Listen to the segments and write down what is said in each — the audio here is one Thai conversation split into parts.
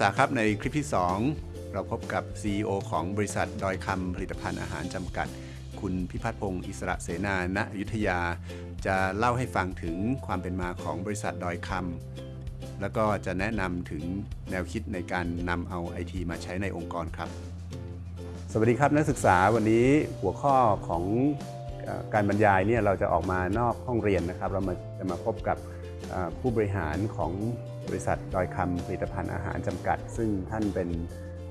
ษาครับในคลิปที่ 2 เราพบกับ CEO ของบริษัทดอยคำผลิตภัณฑ์อาหารจำกัด คุณพิพัฒน์พงศ์อิสระเสนาณอยุธยา จะเล่าให้ฟังถึงความเป็นมาของบริษัทดอยคำแล้วก็จะแนะนำถึงแนวคิดในการนำเอาไอทีมาใช้ในองค์กรครับ สวัสดีครับนักศึกษาวันนี้หัวข้อของการบรรยายเนี่ยเราจะออกมานอกห้องเรียนนะครับ เรามาจะมาพบกับผู้บริหารของ บริษัทดอยคำผลิตภัณฑ์อาหารจำกัด ซึ่งท่านเป็น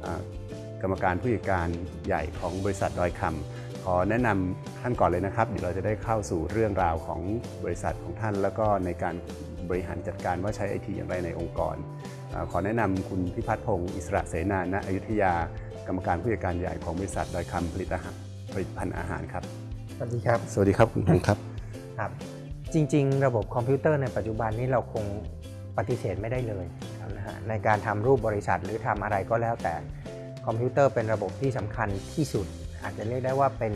เอ่อกรรมการผู้จัดการใหญ่ของบริษัทดอยคำขอแนะนำท่านก่อนเลยนะครับ เดี๋ยวเราจะได้เข้าสู่เรื่องราวของบริษัทของท่าน แล้วก็ในการบริหารจัดการว่าใช้ไอทีอย่างไรในองค์กรเอ่อขอแนะนำคุณพิพัฒน์พงศ์อิสระเสนาณอยุธยากรรมการผู้จัดการใหญ่ของบริษัทดอยคำผลิตอาหารผลิตภัณฑ์อาหารครับ สวัสดีครับ สวัสดีครับคุณพงศ์ครับครับจริง ๆ ระบบคอมพิวเตอร์ในปัจจุบันนี้เราคง ปฏิเสธไม่ได้เลยนะฮะในการทำรูปบริษัทหรือทำอะไรก็แล้วแต่คอมพิวเตอร์เป็นระบบที่สำคัญที่สุด อาจจะเรียกได้ว่าเป็น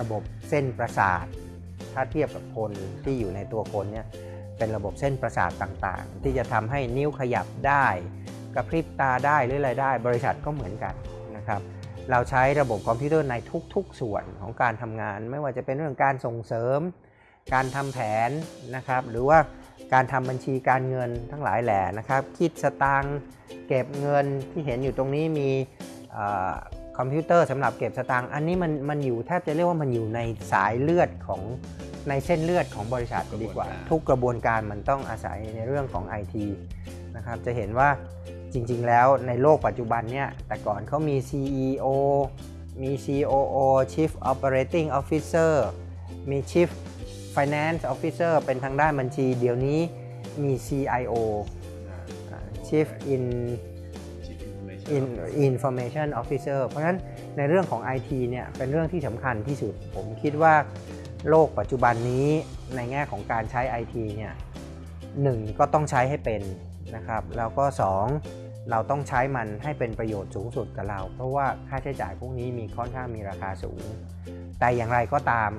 ระบบเส้นประสาท ถ้าเทียบกับคนที่อยู่ในตัวคนเนี่ยเป็นระบบเส้นประสาทต่างๆ ที่จะทำให้นิ้วขยับได้กระพริบตาได้หรืออะไรได้ บริษัทก็เหมือนกันนะครับเราใช้ระบบคอมพิวเตอร์ในทุกๆ ส่วนของการทำงาน ไม่ว่าจะเป็นเรื่องการส่งเสริม การทำแผนนะครับหรือว่า การทำบัญชีการเงินทั้งหลายแหล่นะครับ คิดสตางค์เก็บเงินที่เห็นอยู่ตรงนี้มีเออคอมพิวเตอร์สำหรับเก็บสตางค์อันนี้มันมันอยู่แทบจะเรียกว่ามันอยู่ในสายเลือดของในเส้นเลือดของบริษัทดีกว่ากระบวนการทุกกระบวนการมันต้องอาศัยในเรื่องของ IT นะครับจะเห็นว่าจริงๆ แล้วในโลกปัจจุบันเนี่ยแต่ก่อนเขามี CEO มี COO Chief Operating Officer มี Chief Finance Officer เป็นทางด้านบัญชี เดี๋ยวนี้มี CIO อ่า Chief in in Information Officer เพราะฉะนั้นในเรื่องของ IT เนี่ยเป็นเรื่องที่สำคัญที่สุด ผมคิดว่าโลกปัจจุบันนี้ในแง่ของการใช้ IT เนี่ยหนึ่งก็ต้องใช้ให้เป็นนะครับ แล้วก็2 เราต้องใช้มันให้เป็นประโยชน์สูงสุดกับเรา เพราะว่าค่าใช้จ่ายพวกนี้มีค่อนข้างมีราคาสูง แต่อย่างไรก็ตาม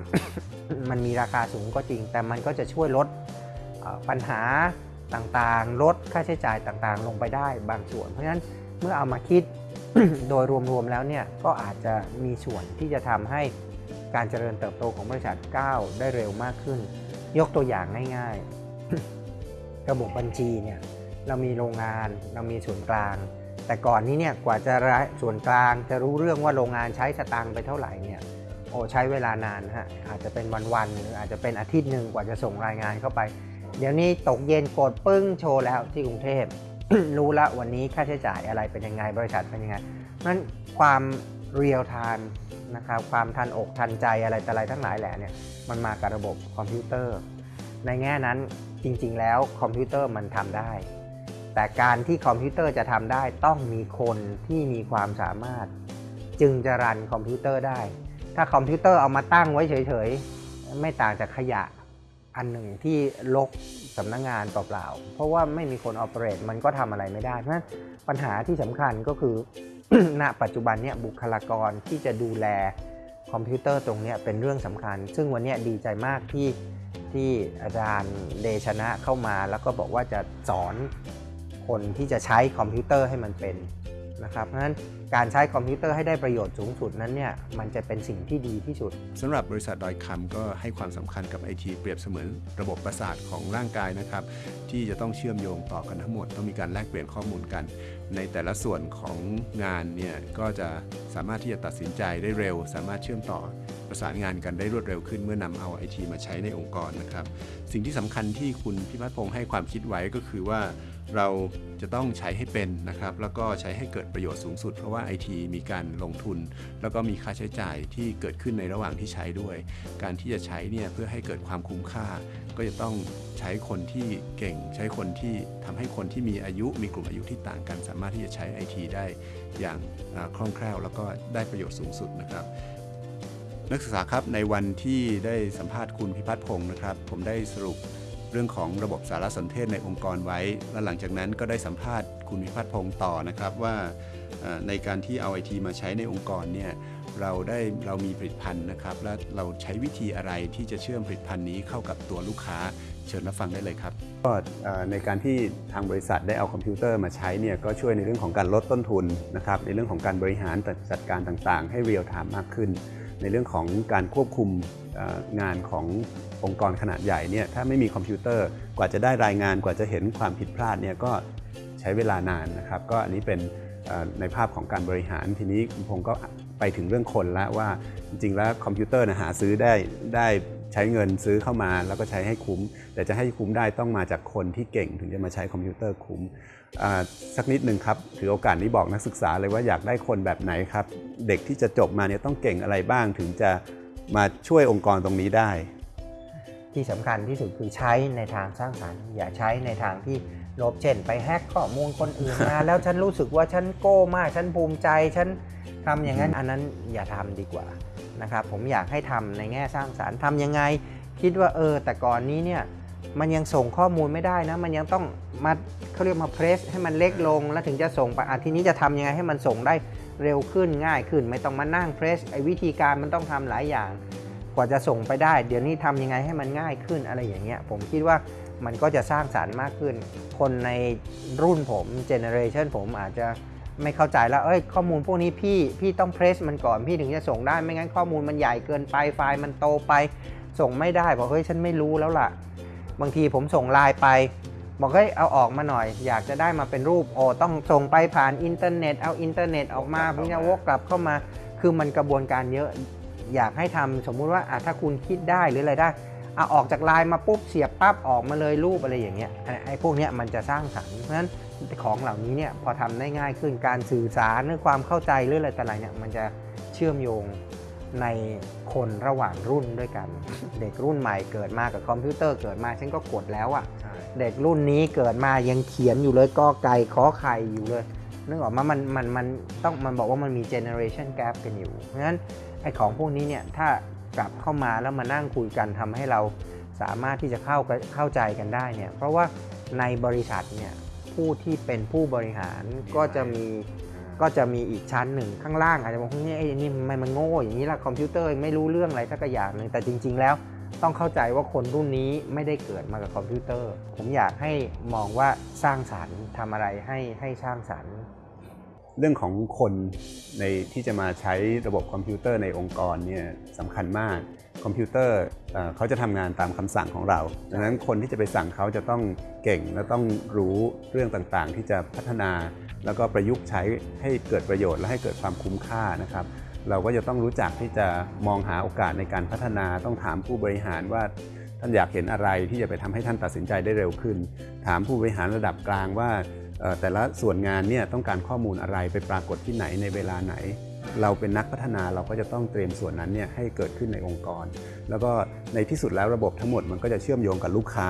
มันมีราคาสูงก็จริง แต่มันก็จะช่วยลดปัญหาต่างๆ ลดค่าใช้จ่ายต่างๆ ลงไปได้บางส่วน เพราะฉะนั้นเมื่อเอามาคิดโดยรวมๆแล้วเนี่ยก็อาจจะมีส่วนที่จะทำให้การเจริญเติบโตของบริษัทก้าวได้เร็วมากขึ้น ยกตัวอย่างง่าย ๆ ระบบบัญชีเนี่ย เรามีโรงงาน เรามีส่วนกลาง แต่ก่อนนี้เนี่ยกว่าจะส่วนกลางจะรู้เรื่องว่าโรงงานใช้สตางค์ไปเท่าไหร่เนี่ยโอ้ใช้เวลานานฮะอาจจะเป็นวันๆหรืออาจจะเป็นอาทิตย์หนึ่งกว่าจะส่งรายงานเข้าไป เดี๋ยวนี้ตกเย็นกดปึ้งโชว์แล้วที่กรุงเทพรู้ละวันนี้ค่าใช้จ่ายอะไรเป็นยังไงบริษัทเป็นยังไงนั้นความ real-time นะครับความทันอกทันใจอะไรแต่อะไรทั้งหลายแหละเนี่ยมันมากับระบบคอมพิวเตอร์ ในแง่นั้นจริงๆแล้วคอมพิวเตอร์มันทำได้ แต่การที่คอมพิวเตอร์จะทำได้ต้องมีคนที่มีความสามารถ จึงจะ run คอมพิวเตอร์ได้ ถ้าคอมพิวเตอร์เอามาตั้งไว้เฉยๆ ไม่ต่างจากขยะอันหนึ่งที่รกสำนักงานเปล่าๆ เพราะว่าไม่มีคน operate มันก็ทำอะไรไม่ได้ เพราะฉะนั้นปัญหาที่สำคัญก็คือ ณ ปัจจุบันเนี่ยบุคลากรที่จะดูแลคอมพิวเตอร์ตรงเนี้ยเป็นเรื่องสำคัญ ซึ่งวันเนี้ยดีใจมากที่ที่อาจารย์เดชนะเข้ามาแล้วก็บอกว่าจะสอน คนที่จะใช้คอมพิวเตอร์ให้มันเป็นนะครับเพราะฉะนั้นการใช้คอมพิวเตอร์ให้ได้ประโยชน์สูงสุดนั้นเนี่ยมันจะเป็นสิ่งที่ดีที่สุดสำหรับบริษัทดอยคำก็ให้ความสำคัญกับไอทีเปรียบเสมือนระบบประสาทของร่างกายนะครับ ที่จะต้องเชื่อมโยงต่อกันทั้งหมด ต้องมีการแลกเปลี่ยนข้อมูลกัน ในแต่ละส่วนของงานเนี่ยก็จะสามารถที่จะตัดสินใจได้เร็ว สามารถเชื่อมต่อประสานงานกันได้รวดเร็วขึ้นเมื่อนำเอาไอทีมาใช้ในองค์กรนะครับ สิ่งที่สำคัญที่คุณพิพัฒน์พงศ์ให้ความคิดไว้ก็คือว่า เราจะต้องใช้ให้เป็นนะครับ แล้วก็ใช้ให้เกิดประโยชน์สูงสุด เพราะว่าไอทีมีการลงทุน แล้วก็มีค่าใช้จ่ายที่เกิดขึ้นในระหว่างที่ใช้ด้วย การที่จะใช้เนี่ยเพื่อให้เกิดความคุ้มค่า ก็จะต้องใช้คนที่เก่ง ใช้คนที่ทำให้คนที่มีอายุมีกลุ่มอายุที่ต่างกัน สามารถที่จะใช้ไอทีได้อย่างคล่องแคล่ว แล้วก็ได้ประโยชน์สูงสุดนะครับนักศึกษาครับในวันที่ได้สัมภาษณ์คุณพิพัฒน์พงศ์นะครับ ผมได้สรุป เรื่องของระบบสารสนเทศในองค์กรไว้ และหลังจากนั้นก็ได้สัมภาษณ์คุณพิพัฒน์พงศ์ต่อนะครับว่าในการที่เอาไอทีมาใช้ในองค์กรเนี่ยเราได้เรามีผลิตภัณฑ์นะครับ และเราใช้วิธีอะไรที่จะเชื่อมผลิตภัณฑ์นี้เข้ากับตัวลูกค้าเชิญรับฟังได้เลยครับก็ในการที่ทางบริษัทได้เอาคอมพิวเตอร์มาใช้เนี่ยก็ช่วยในเรื่องของการลดต้นทุนนะครับในเรื่องของการบริหารจัดการต่างๆ ให้ real-time มากขึ้น ในเรื่องของการควบคุมงานขององค์กรขนาดใหญ่เนี่ยถ้าไม่มีคอมพิวเตอร์กว่าจะได้รายงานกว่าจะเห็นความผิดพลาดเนี่ยก็ใช้เวลานานนะครับ ก็อันนี้เป็นในภาพของการบริหารทีนี้คุณพงศ์ก็ไปถึงเรื่องคนละวว่าจริงๆแล้วคอมพิวเตอร์นะหาซื้อได้ได้ ใช้เงินซื้อเข้ามาแล้วก็ใช้ให้คุ้ม แต่จะให้คุ้มได้ต้องมาจากคนที่เก่งถึงจะมาใช้คอมพิวเตอร์คุ้มสักนิดหนึ่งครับถือโอกาสนี้บอกนักศึกษาเลยว่าอยากได้คนแบบไหนครับ เด็กที่จะจบมาเนี่ยต้องเก่งอะไรบ้างถึงจะมาช่วยองค์กรตรงนี้ได้ ที่สำคัญที่สุดคือใช้ในทางสร้างสรรค์ อย่าใช้ในทางที่ลบเช่น ไปแฮกข้อมูลคนอื่นมาแล้วฉันรู้สึกว่าฉันโก้มากฉันภูมิใจฉันทำอย่างนั้นอันนั้นอย่าทำดีกว่า นะครับผมอยากให้ทำในแง่สร้างสารรค์ทำยังไง คิดว่าเออแต่ก่อนนี้เนี่ยมันยังส่งข้อมูลไม่ได้นะ มันยังต้องมาเขาเรียกมาเพรสให้มันเล็กลง แล้วถึงจะส่งไปอาทีนี้จะทำยังไงให้มันส่งได้เร็วขึ้นง่ายขึ้น ไม่ต้องมานั่งเพรสไอ้วิธีการมันต้องทำหลายอย่าง กว่าจะส่งไปได้ เดี๋ยวนี้ทำยังไงให้มันง่ายขึ้นอะไรอย่างเงี้ยผมคิดว่ามันก็จะสร้างสรรค์มากขึ้น คนในรุ่นผม generation ผมอาจจะ ไม่เข้าใจแล้วเอ้ยข้อมูลพวกนี้พี่พี่ต้อง compress มันก่อนพี่ถึงจะส่งได้ไม่งั้นข้อมูลมันใหญ่เกินไปไฟล์มันโตไป ส่งไม่ได้บอกเฮ้ยฉันไม่รู้แล้วล่ะ บางทีผมส่งไลน์ไป บอกเฮ้ยเอาออกมาหน่อย อยากจะได้มาเป็นรูปโอ้ต้องส่งไปผ่านอินเทอร์เน็ตเอาอินเทอร์เน็ตออกมาเพื่อจะวกกลับเข้ามา คือมันกระบวนการเยอะอยากให้ทำสมมุติว่าถ้าคุณคิดได้หรืออะไรได้เอาออกจากไลน์มาปุ๊บเสียบปั๊บออกมาเลยรูปอะไรอย่างเงี้ยไอ้พวกเนี้ยมันจะสร้างสรรค์เพราะฉะนั้น ของเหล่านี้เนี่ยพอทำได้ง่ายขึ้นการสื่อสารเรื่องความเข้าใจเรื่องอะไรแต่อะไรเนี่ยมันจะเชื่อมโยงในคนระหว่างรุ่นด้วยกัน เด็กรุ่นใหม่เกิดมากับคอมพิวเตอร์เกิดมาฉันก็กดแล้วอะ่ะเด็กรุ่นนี้เกิดมายังเขียนอยู่เลยก็ไก่ขอไข่อยู่เลยนึกออกมามันมันมันต้องมันบอกว่ามันมีเจเนอเรชันแกรกันอยู่เพราะฉะนั้นไอ้ของพวกนี้เนี่ยถ้ากลับเข้ามาแล้วมานั่งคุยกันทำให้เราสามารถที่จะเข้าเข้าใจกันได้เนี่ยเพราะว่าในบริษัทเนี่ย ผู้ที่เป็นผู้บริหารก็จะมีก็จะมีอีกชั้นหนึ่งข้างล่างอาจจะบอกนี่ไอ้นี่มันมันโง่อย่างนี้ละคอมพิวเตอร์ไม่รู้เรื่องอะไรสักอย่างหนึ่งแต่จริง ๆ แล้วต้องเข้าใจว่าคนรุ่นนี้ไม่ได้เกิดมากับคอมพิวเตอร์ ผมอยากให้มองว่าสร้างสารรค์ทำอะไรให้ให้สร้างสารรค์ เรื่องของคนในที่จะมาใช้ระบบคอมพิวเตอร์ในองค์กรเนี่ยสำคัญมาก คอมพิวเตอร์เขาจะทำงานตามคำสั่งของเรา ดังนั้นคนที่จะไปสั่งเขาจะต้องเก่งและต้องรู้เรื่องต่างๆ ที่จะพัฒนา แล้วก็ประยุกต์ใช้ให้เกิดประโยชน์และให้เกิดความคุ้มค่านะครับ เราก็จะต้องรู้จักที่จะมองหาโอกาสในการพัฒนาต้องถามผู้บริหารว่าท่านอยากเห็นอะไรที่จะไปทำให้ท่านตัดสินใจได้เร็วขึ้น ถามผู้บริหารระดับกลางว่าแต่ละส่วนงานเนี่ยต้องการข้อมูลอะไรไปปรากฏที่ไหนในเวลาไหน เราเป็นนักพัฒนาเราก็จะต้องเตรียมส่วนนั้นเนี่ยให้เกิดขึ้นในองค์กร แล้วก็ในที่สุดแล้วระบบทั้งหมดมันก็จะเชื่อมโยงกับลูกค้า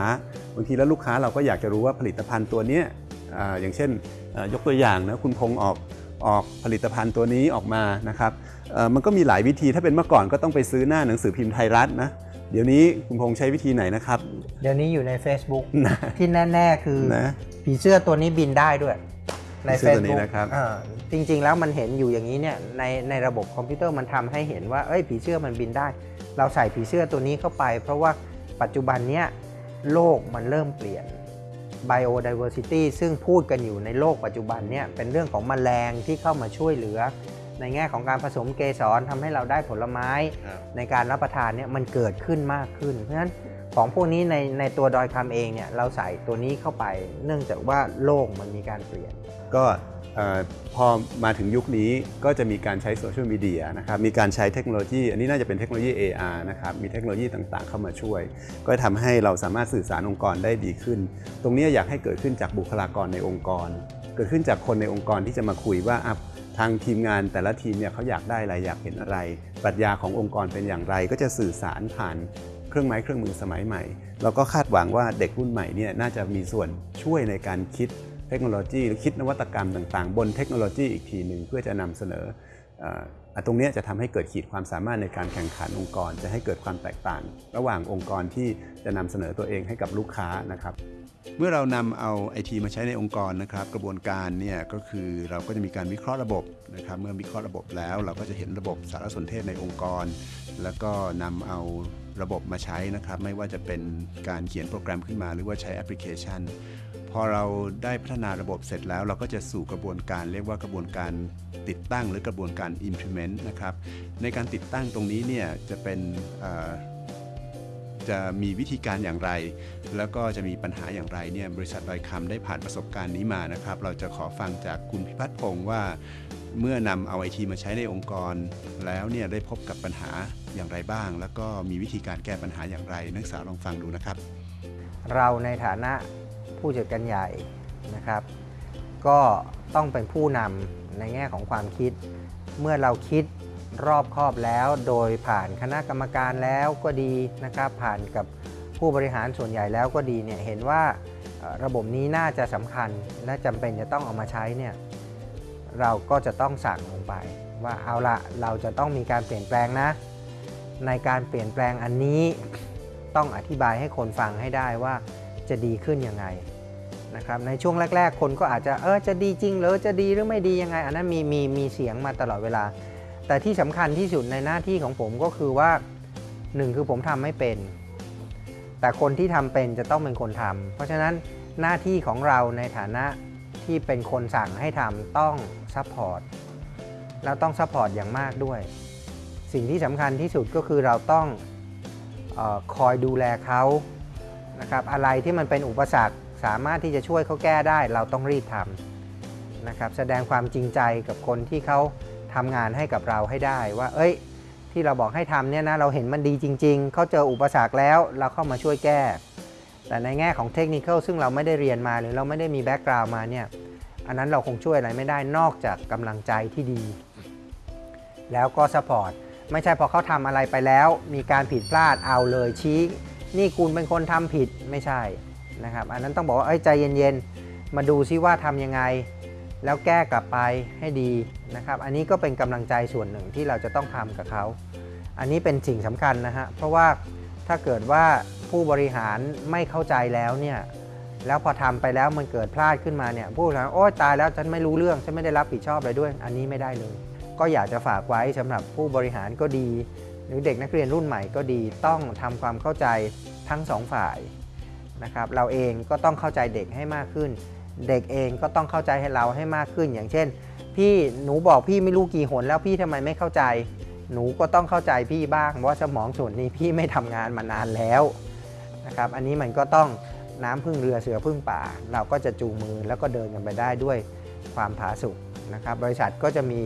บางทีแล้วลูกค้าเราก็อยากจะรู้ว่าผลิตภัณฑ์ตัวนี้อย่างเช่นยกตัวอย่างนะคุณพงษ์ออกออกผลิตภัณฑ์ตัวนี้ออกมานะครับมันก็มีหลายวิธีถ้าเป็นเมื่อก่อนก็ต้องไปซื้อหน้าหนังสือพิมพ์ไทยรัฐนะเดี๋ยวนี้คุณพงษ์ใช้วิธีไหนนะครับ เดี๋ยวนี้อยู่ใน Facebook ที่แน่ ๆ คือผีเสื้อตัวนี้บินได้ด้วย ใน Facebook นะครับจริง ๆ แล้วมันเห็นอยู่อย่างนี้เนี่ยในในระบบคอมพิวเตอร์มันทำให้เห็นว่าเอ้ยผีเสื้อมันบินได้ เราใส่ผีเสื้อตัวนี้เข้าไป เพราะว่าปัจจุบันเนี้ยโลกมันเริ่มเปลี่ยน biodiversity ซึ่งพูดกันอยู่ในโลกปัจจุบันเนี่ยเป็นเรื่องของมแมลงที่เข้ามาช่วยเหลือ ในแง่ของการผสมเกสรทำให้เราได้ผลไม้ ในการรับประทานเนี่ยมันเกิดขึ้นมากขึ้นเพราะฉะนั้น ของพวกนี้ในในตัวดอยคำเองเนี่ยเราใส่ตัวนี้เข้าไป เนื่องจากว่าโลกมันมีการเปลี่ยน ก็พอมาถึงยุคนี้ก็จะมีการใช้โซเชียลมีเดียนะครับมีการใช้เทคโนโลยี อันนี้น่าจะเป็นเทคโนโลยี AR นะครับมีเทคโนโลยีต่างๆ เข้ามาช่วย ก็ทำให้เราสามารถสื่อสารองค์กรได้ดีขึ้น ตรงนี้อยากให้เกิดขึ้นจากบุคลากรในองค์กร เกิดขึ้นจากคนในองค์กรที่จะมาคุยว่าทางทีมงานแต่ละทีมเนี่ยเขาอยากได้อะไรอยากเห็นอะไร ปรัชญาขององค์กรเป็นอย่างไร ก็จะสื่อสารผ่าน เครื่องไม้เครื่องมือสมัยใหม่ เราก็คาดหวังว่าเด็กรุ่นใหม่เนี่ยน่าจะมีส่วนช่วยในการคิดเทคโนโลยีหรือคิดนวัตกรรมต่างๆ บนเทคโนโลยีอีกทีหนึ่งเพื่อจะนำเสนอตรงนี้จะทำให้เกิดขีดความสามารถในการแข่งขันองค์กร จะให้เกิดความแตกต่าง ระหว่างองค์กรที่จะนำเสนอตัวเองให้กับลูกค้านะครับ เมื่อเรานำเอาไอทีมาใช้ในองค์กรนะครับ กระบวนการเนี่ยก็คือเราก็จะมีการวิเคราะห์ระบบนะครับ เมื่อวิเคราะห์ระบบแล้ว เราก็จะเห็นระบบสารสนเทศในองค์กร แล้วก็นำเอา ระบบมาใช้นะครับ ไม่ว่าจะเป็นการเขียนโปรแกรมขึ้นมา หรือว่าใช้แอปพลิเคชัน พอเราได้พัฒนาระบบเสร็จแล้ว เราก็จะสู่กระบวนการเรียกว่ากระบวนการติดตั้งหรือกระบวนการ implement นะครับ ในการติดตั้งตรงนี้เนี่ยจะเป็นจะมีวิธีการอย่างไร แล้วก็จะมีปัญหาอย่างไรเนี่ยบริษัทดอยคำได้ผ่านประสบการณ์นี้มานะครับ เราจะขอฟังจากคุณพิพัฒน์พงศ์ว่า เมื่อนำเอาไอทีมาใช้ในองค์กร แล้วเนี่ยได้พบกับปัญหาอย่างไรบ้าง แล้วก็มีวิธีการแก้ปัญหาอย่างไร นักศึกษาลองฟังดูนะครับ เราในฐานะผู้จัดการใหญ่นะครับ ก็ต้องเป็นผู้นำในแง่ของความคิด เมื่อเราคิดรอบคอบแล้ว โดยผ่านคณะกรรมการแล้วก็ดีนะครับ ผ่านกับผู้บริหารส่วนใหญ่แล้วก็ดีเนี่ยเห็นว่าระบบนี้น่าจะสำคัญและจำเป็นจะต้องเอามาใช้เนี่ย เราก็จะต้องสั่งลงไป ว่าเอาละเราจะต้องมีการเปลี่ยนแปลงนะ ในการเปลี่ยนแปลงอันนี้ต้องอธิบายให้คนฟังให้ได้ว่าจะดีขึ้นยังไงนะครับในช่วงแรก ๆ คนก็อาจจะเออจะดีจริงหรือจะดีหรือไม่ดียังไง อันนั้นมีมีมีเสียงมาตลอดเวลา แต่ที่สำคัญที่สุดในหน้าที่ของผมก็คือว่าหนึ่งคือผมทำไม่เป็น แต่คนที่ทำเป็นจะต้องเป็นคนทำเพราะฉะนั้นหน้าที่ของเราในฐานะ ที่เป็นคนสั่งให้ทำต้อง support แล้วต้อง support อย่างมากด้วย สิ่งที่สำคัญที่สุดก็คือเราต้องออคอยดูแลเขานะครับอะไรที่มันเป็นอุปสรรคสามารถที่จะช่วยเขาแก้ได้ เราต้องรีบทำนะครับแสดงความจริงใจกับคนที่เขาทำงานให้กับเราให้ได้ว่า เอ้ย ที่เราบอกให้ทำเนี่ยนะเราเห็นมันดีจริง ๆ เขาเจออุปสรรคแล้วเราเข้ามาช่วยแก้ แต่ในแง่ของเทคนิคซึ่งเราไม่ได้เรียนมาหรือเราไม่ได้มี background มาเนี่ย อันนั้นเราคงช่วยอะไรไม่ได้นอกจากกำลังใจที่ดี แล้วก็ support ไม่ใช่พอเขาทำอะไรไปแล้ว มีการผิดพลาดเอาเลยชี้ นี่คุณเป็นคนทำผิดไม่ใช่นะครับ อันนั้นต้องบอกว่าใจเย็นๆ มาดูซิว่าทำยังไง แล้วแก้กลับไปให้ดีนะครับ อันนี้ก็เป็นกำลังใจส่วนหนึ่งที่เราจะต้องทำกับเขา อันนี้เป็นสิ่งสำคัญนะฮะเพราะว่าถ้าเกิดว่าผู้บริหารไม่เข้าใจแล้วเนี่ย แล้วพอทำไปแล้วมันเกิดพลาดขึ้นมาเนี่ยผู้บริหารโอ๊ยตายแล้วฉันไม่รู้เรื่องฉันไม่ได้รับผิดชอบอะไรด้วย อันนี้ไม่ได้เลย ก็อยากจะฝากไว้สำหรับผู้บริหารก็ดี หรือเด็กนักเรียนรุ่นใหม่ก็ดีต้องทำความเข้าใจทั้งสองฝ่ายนะครับเราเองก็ต้องเข้าใจเด็กให้มากขึ้น เด็กเองก็ต้องเข้าใจให้เราให้มากขึ้น อย่างเช่น พี่หนูบอกพี่ไม่รู้กี่หนแล้วพี่ทำไมไม่เข้าใจ หนูก็ต้องเข้าใจพี่บ้างว่าสมองส่วนนี้พี่ไม่ทำงานมานานแล้วนะครับอันนี้มันก็ต้อง น้ำพึ่งเรือเสือพึ่งป่า เราก็จะจูงมือแล้วก็เดินกันไปได้ด้วยความผาสุกนะครับบริษัทก็จะมี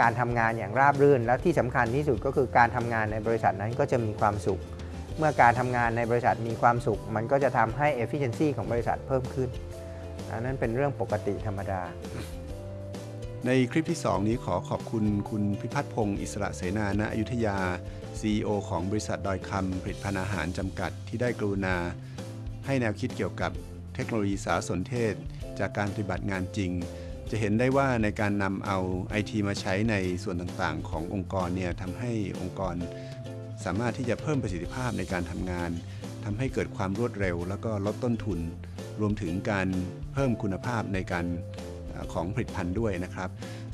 การทำงานอย่างราบรื่น และที่สำคัญที่สุดก็คือการทำงานในบริษัทนั้นก็จะมีความสุข เมื่อการทำงานในบริษัทมีความสุข มันก็จะทำให้ efficiency ของบริษัทเพิ่มขึ้น อันนั้นเป็นเรื่องปกติธรรมดา ในคลิปที่ 2 นี้ขอขอบคุณคุณพิพัฒน์พงศ์อิสระเสนาณอยุธยา CEO ของบริษัทดอยคำผลิตภัณฑ์อาหารจำกัดที่ได้กรุณา ให้แนวคิดเกี่ยวกับเทคโนโลยีสารสนเทศ จากการปฏิบัติงานจริง จะเห็นได้ว่าในการนำเอาไอทีมาใช้ในส่วนต่างๆ ขององค์กรเนี่ยทำให้องค์กร สามารถที่จะเพิ่มประสิทธิภาพในการทำงาน ทำให้เกิดความรวดเร็ว แล้วก็ลดต้นทุน รวมถึงการเพิ่มคุณภาพในการของผลิตภัณฑ์ด้วยนะครับ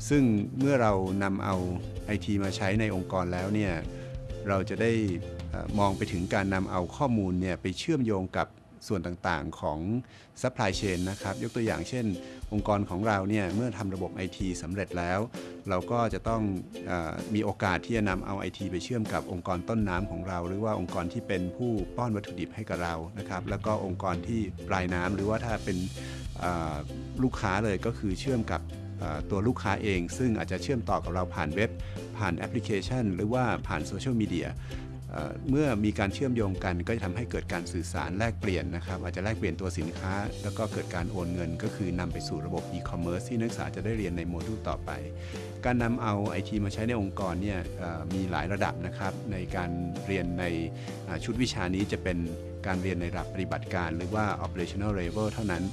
ซึ่งเมื่อเรานำเอาไอทีมาใช้ในองค์กรแล้วเนี่ย เราจะได้มองไปถึงการนำเอาข้อมูลเนี่ยไปเชื่อมโยงกับ ส่วนต่างๆของ supply chain นะครับ ยกตัวอย่างเช่น องค์กรของเราเนี่ยเมื่อทำระบบ IT สำเร็จแล้ว เราก็จะต้องอมีโอกาสที่จะนำเอา IT ไปเชื่อมกับองค์กรต้นน้ำของเรา หรือว่าองค์กรที่เป็นผู้ป้อนวัตถุดิบให้กับเรานะครับ แล้วก็องค์กรที่ปลายน้ำหรือว่าถ้าเป็นลูกค้าเลยก็คือเชื่อมกับตัวลูกค้าเอง ซึ่งอาจจะเชื่อมต่อกับเราผ่านเว็บ ผ่านแอปพลิเคชัน หรือว่าผ่านโซเชียลมีเดีย เมื่อมีการเชื่อมโยงกันก็จะทำให้เกิดการสื่อสารแลกเปลี่ยนนะครับอาจจะแลกเปลี่ยนตัวสินค้า แล้วก็เกิดการโอนเงิน ก็คือนำไปสู่ระบบ e-commerce ที่นักศึกษาจะได้เรียนในโมดูลต่อไป การนำเอา IT มาใช้ในองค์กรเนี่ยมีหลายระดับนะครับในการเรียนในชุดวิชานี้จะเป็นการเรียนในระดับปฏิบัติการ หรือว่า operational level เท่านั้น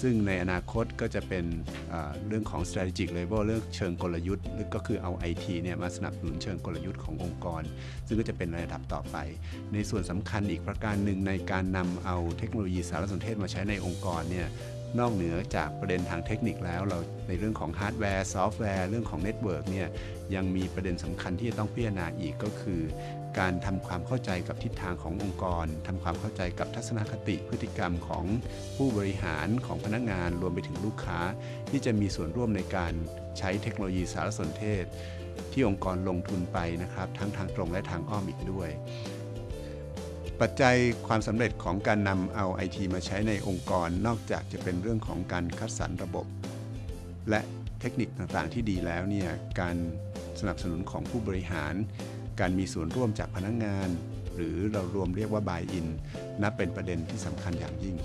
ซึ่งในอนาคตก็จะเป็นเรื่องของ strategic level เรื่องเชิงกลยุทธ์หรือก็คือเอา IT เนี่ยมาสนับสนุนเชิงกลยุทธ์ขององค์กร ซึ่งก็จะเป็นระดับต่อไป ในส่วนสำคัญอีกประการหนึ่งในการนำเอาเทคโนโลยีสารสนเทศมาใช้ในองค์กรเนี่ยนอกเหนือจากประเด็นทางเทคนิคแล้ว เราในเรื่องของฮาร์ดแวร์ซอฟต์แวร์เรื่องของ network เนี่ยยังมีประเด็นสำคัญที่จะต้องพิจารณาอีกก็คือ การทำความเข้าใจกับทิศทางขององค์กรทำความเข้าใจกับทัศนคติพฤติกรรมของผู้บริหารของพนักงาน รวมไปถึงลูกค้า ที่จะมีส่วนร่วมในการใช้เทคโนโลยีสารสนเทศ ที่องค์กรลงทุนไปนะครับ ทั้งทางตรงและทางอ้อมอีกด้วย ปัจจัยความสำเร็จของการนำเอาไอทีมาใช้ในองค์กรนอกจากจะเป็นเรื่องของการคัดสรรระบบ และเทคนิคต่างๆที่ดีแล้วเนี่ยการสนับสนุนของผู้บริหาร การมีส่วนร่วมจากพนักงงาน หรือเรารวมเรียกว่า buy in นับเป็นประเด็นที่สำคัญอย่างยิ่ง